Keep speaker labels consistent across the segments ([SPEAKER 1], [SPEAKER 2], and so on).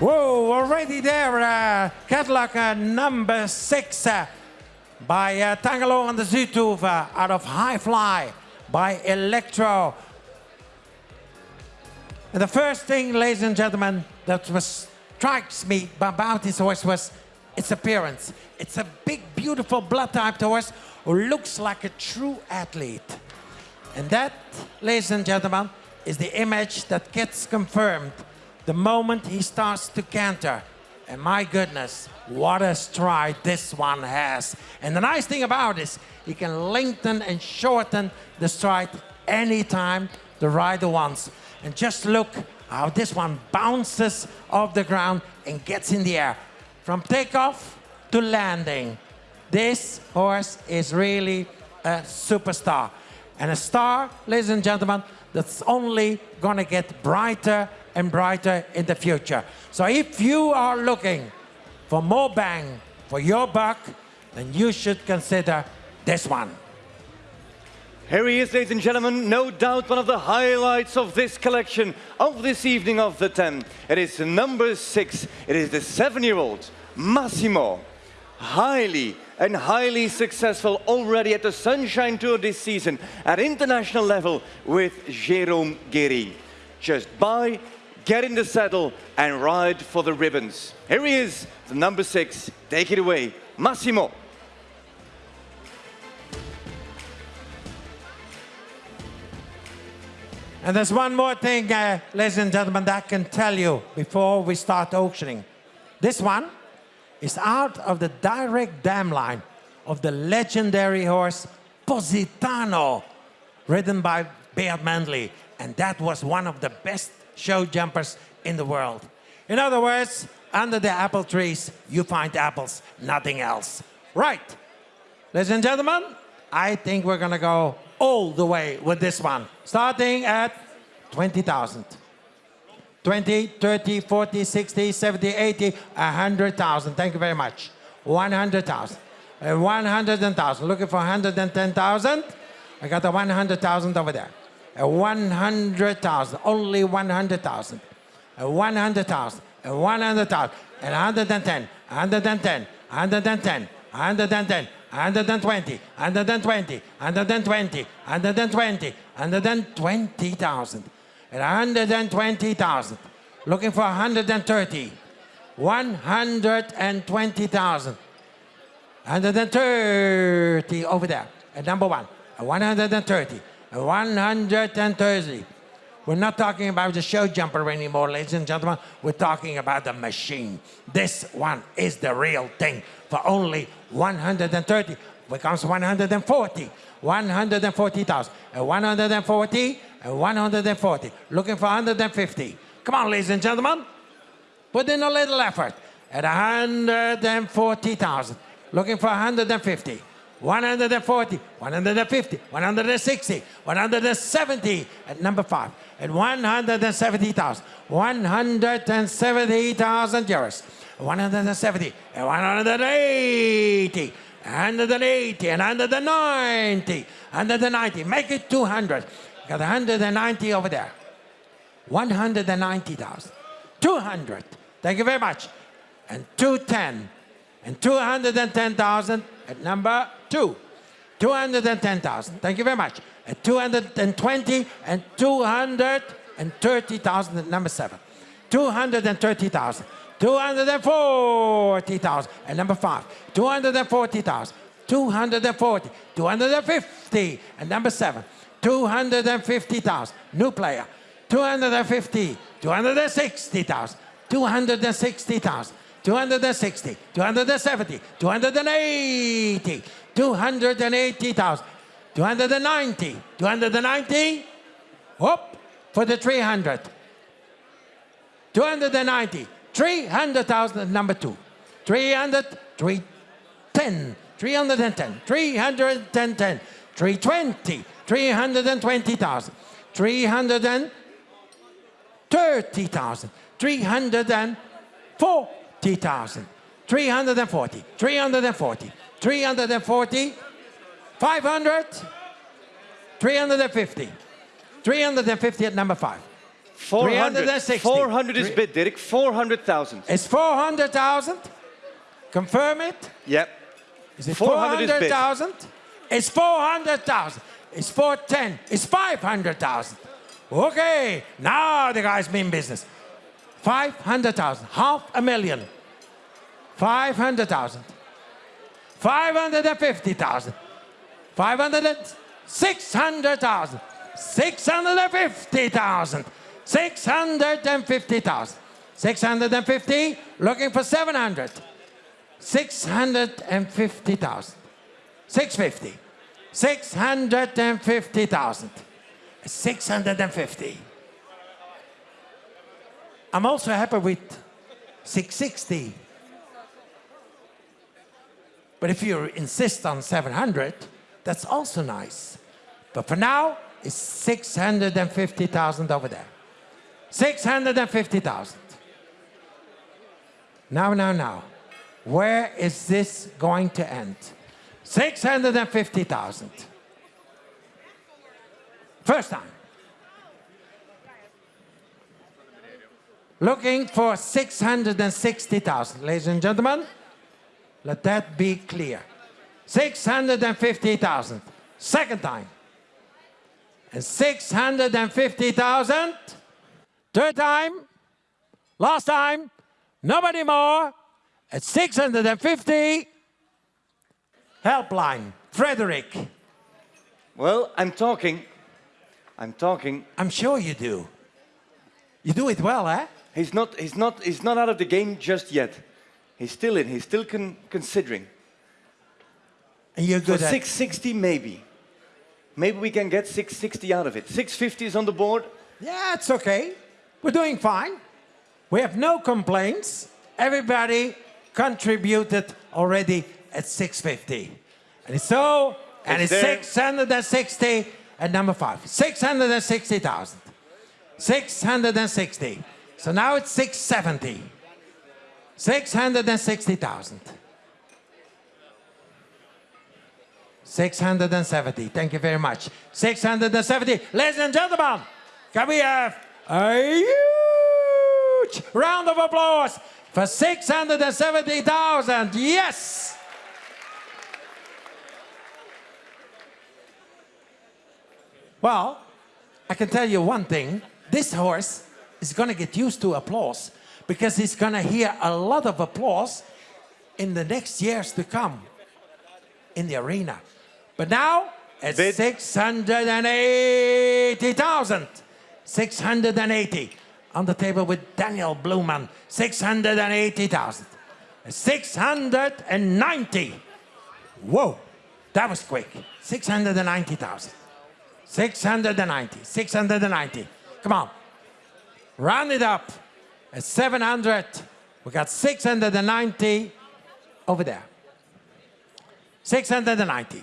[SPEAKER 1] Whoa, already there, uh, catalog uh, number six uh, by uh, Tangelo van de Zuuthoeve uh, out of High Fly by Electro. And the first thing, ladies and gentlemen, that was, strikes me about this horse was its appearance. It's a big, beautiful blood type horse who looks like a true athlete. And that, ladies and gentlemen, is the image that gets confirmed the moment he starts to canter. And my goodness, what a stride this one has. And the nice thing about this, he can lengthen and shorten the stride anytime the rider wants. And just look how this one bounces off the ground and gets in the air. From takeoff to landing. This horse is really a superstar. And a star, ladies and gentlemen, that's only gonna get brighter and brighter in the future. So if you are looking for more bang for your buck, then you should consider this one.
[SPEAKER 2] Here he is, ladies and gentlemen, no doubt one of the highlights of this collection of this evening of the 10. It is number six. It is the seven-year-old Massimo. Highly and highly successful already at the Sunshine Tour this season at international level with Jérôme Guéry. Just buy, get in the saddle and ride for the ribbons. Here he is, the number six. Take it away, Massimo.
[SPEAKER 1] And there's one more thing, uh, ladies and gentlemen, that I can tell you before we start auctioning. This one is out of the direct dam line of the legendary horse Positano, ridden by Beat Mändli. And that was one of the best show jumpers in the world. In other words, under the apple trees, you find apples, nothing else. Right. Ladies and gentlemen, I think we're gonna go all the way with this one, starting at 20,000. 20, 30, 40, 60, 70, 80, 100,000. Thank you very much. 100,000. Uh, 100,000. Looking for 110,000? I got the 100,000 over there. A 100,000. Only 100,000. A 100,000. A 100,000. And 110. 110. 110. 110. 120, 120, 120, 120, 120,000, and 120,000. Looking for 130, 120,000, 130 over there, number one, 130, 130. We're not talking about the show jumper anymore, ladies and gentlemen. We're talking about the machine. This one is the real thing for only 130 becomes 140. 140,000. And 140 and 140. Looking for 150. Come on, ladies and gentlemen. Put in a little effort. At 140,000. Looking for 150. 140, 150, 160, 170 at number five, at 170,000, 170,000 euros, 170, and 180, 180, and 190, 190, make it 200, got 190 over there, 190,000, 200, thank you very much, and 210, and 210,000 at number two. 210,000. Thank you very much. At 220 and 230,000 number seven. 230,000. 240,000 at number five. 240,000. 240. 250 at number seven. 250,000. New player. 250. 260,000. 260,000. 260, 270, 280, 280,000, 290, 290, whoop, for the 300. 290, 300,000 number two. 300, 310, 310, 310, 320, 320,000, 330,000, 304, 3,000, 340, 340, 340, 500, 350, 350 at number five.
[SPEAKER 2] 400. 400 is bid, Dirk. 400,000.
[SPEAKER 1] It's 400,000. Confirm it.
[SPEAKER 2] Yep.
[SPEAKER 1] Is it
[SPEAKER 2] 400 is bid.
[SPEAKER 1] 400,000? It's 400,000. It's 410. It's 500,000. Okay, now the guys mean business. 500,000, half a million. 500,000. 550,000. 500 and 600,000. 650,000. 650,000. 650, looking for 700. 650,000. 650. 650,000. 650. I'm also happy with 660. But if you insist on 700, that's also nice. But for now, it's 650,000 over there. 650,000. Now, now, now. Where is this going to end? 650,000. First time. Looking for 660,000. Ladies and gentlemen, let that be clear. 650,000. Second time. And 650,000. Third time. Last time. Nobody more. At 650. Helpline. Frederick.
[SPEAKER 2] Well, I'm talking. I'm talking.
[SPEAKER 1] I'm sure you do. You do it well, eh?
[SPEAKER 2] He's not, he's not, he's not out of the game just yet. He's still in. He's still con considering.
[SPEAKER 1] And you're good at
[SPEAKER 2] 660, maybe. Maybe we can get 660 out of it. 650 is on the board.
[SPEAKER 1] Yeah, it's okay. We're doing fine. We have no complaints. Everybody contributed already at 650. And it's so, and
[SPEAKER 2] It's
[SPEAKER 1] it's 660 at number five. 660,000. 660. So now it's 670. 660,000. 670. Thank you very much. 670. Ladies and gentlemen, can we have a huge round of applause for 670,000? Yes! Well, I can tell you one thing. This horse is going to get used to applause because he's going to hear a lot of applause in the next years to come in the arena. But now it's
[SPEAKER 2] Bid.
[SPEAKER 1] 680,000. 680 on the table with Daniel Bluman. 680,000. 690. Whoa, that was quick. 690,000. 690. 690. Come on. Round it up. At 700. We got 690 over there. 690.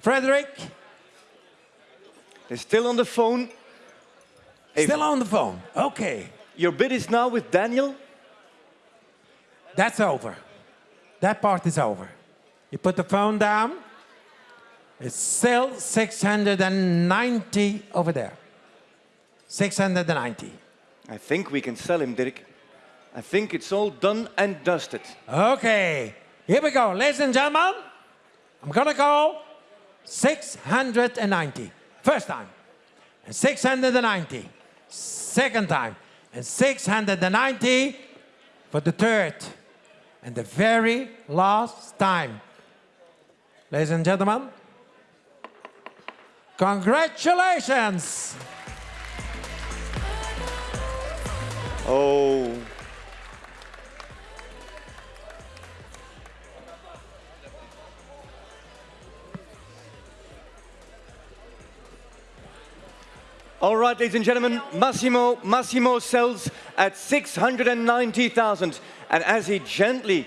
[SPEAKER 1] Frederick,
[SPEAKER 2] They're still on the phone.
[SPEAKER 1] Still on the phone. Okay,
[SPEAKER 2] Your bid is now with Daniel.
[SPEAKER 1] that's over. That part is over. You put the phone down. It's still 690 over there. 690.
[SPEAKER 2] I think we can sell him, Dirk. I think it's all done and dusted.
[SPEAKER 1] Okay, here we go. Ladies and gentlemen, I'm gonna go 690. First time. And 690. Second time. And 690 for the third. And the very last time. Ladies and gentlemen, congratulations!
[SPEAKER 2] Oh. All right, ladies and gentlemen, Massimo, Massimo sells at 690,000. And as he gently